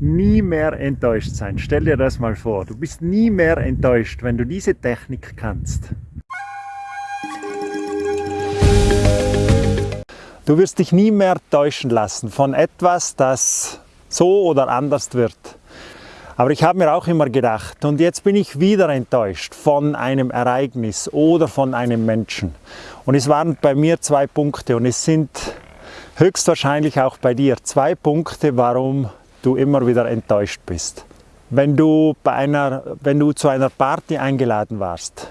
nie mehr enttäuscht sein. Stell dir das mal vor. Du bist nie mehr enttäuscht, wenn du diese Technik kannst. Du wirst dich nie mehr täuschen lassen von etwas, das so oder anders wird. Aber ich habe mir auch immer gedacht, und jetzt bin ich wieder enttäuscht von einem Ereignis oder von einem Menschen. Und es waren bei mir zwei Punkte und es sind höchstwahrscheinlich auch bei dir zwei Punkte, warum du immer wieder enttäuscht bist. Wenn du, bei einer, wenn du zu einer Party eingeladen warst,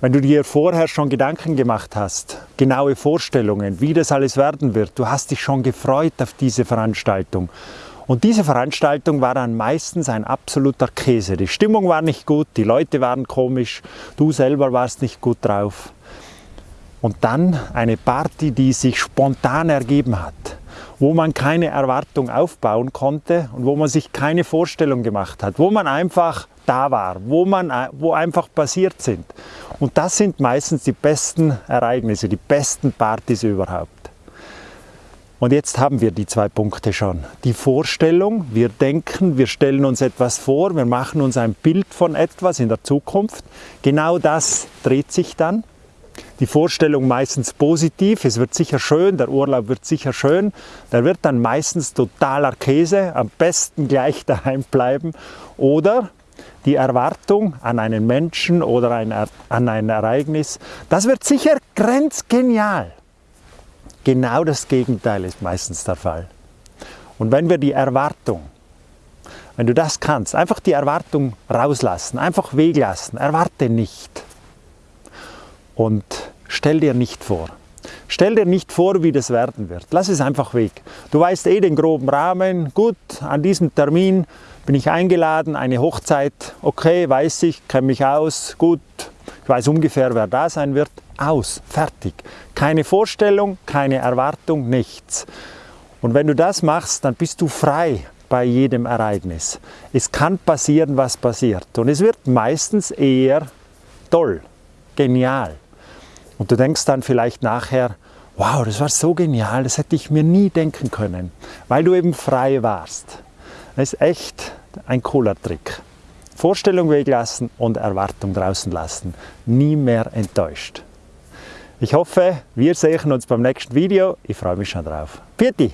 wenn du dir vorher schon Gedanken gemacht hast, genaue Vorstellungen, wie das alles werden wird, du hast dich schon gefreut auf diese Veranstaltung. Und diese Veranstaltung war dann meistens ein absoluter Käse. Die Stimmung war nicht gut, die Leute waren komisch, du selber warst nicht gut drauf. Und dann eine Party, die sich spontan ergeben hat, wo man keine Erwartung aufbauen konnte und wo man sich keine Vorstellung gemacht hat, wo man einfach da war, wo, man, wo einfach passiert sind. Und das sind meistens die besten Ereignisse, die besten Partys überhaupt. Und jetzt haben wir die zwei Punkte schon. Die Vorstellung, wir denken, wir stellen uns etwas vor, wir machen uns ein Bild von etwas in der Zukunft. Genau das dreht sich dann. Die Vorstellung meistens positiv, es wird sicher schön, der Urlaub wird sicher schön. Der wird dann meistens totaler Käse, am besten gleich daheim bleiben. Oder die Erwartung an einen Menschen oder ein, an ein Ereignis, das wird sicher grenzgenial. Genau das Gegenteil ist meistens der Fall. Und wenn wir die Erwartung, wenn du das kannst, einfach die Erwartung rauslassen, einfach weglassen, erwarte nicht und stell dir nicht vor. Stell dir nicht vor, wie das werden wird. Lass es einfach weg. Du weißt eh den groben Rahmen. Gut, an diesem Termin bin ich eingeladen, eine Hochzeit. Okay, weiß ich, kenne mich aus. Gut, ich weiß ungefähr, wer da sein wird. Aus, fertig. Keine Vorstellung, keine Erwartung, nichts. Und wenn du das machst, dann bist du frei bei jedem Ereignis. Es kann passieren, was passiert. Und es wird meistens eher toll, genial. Und du denkst dann vielleicht nachher, wow, das war so genial, das hätte ich mir nie denken können, weil du eben frei warst. Das ist echt ein cooler Trick. Vorstellung weglassen und Erwartung draußen lassen. Nie mehr enttäuscht. Ich hoffe, wir sehen uns beim nächsten Video. Ich freue mich schon drauf. Pfiat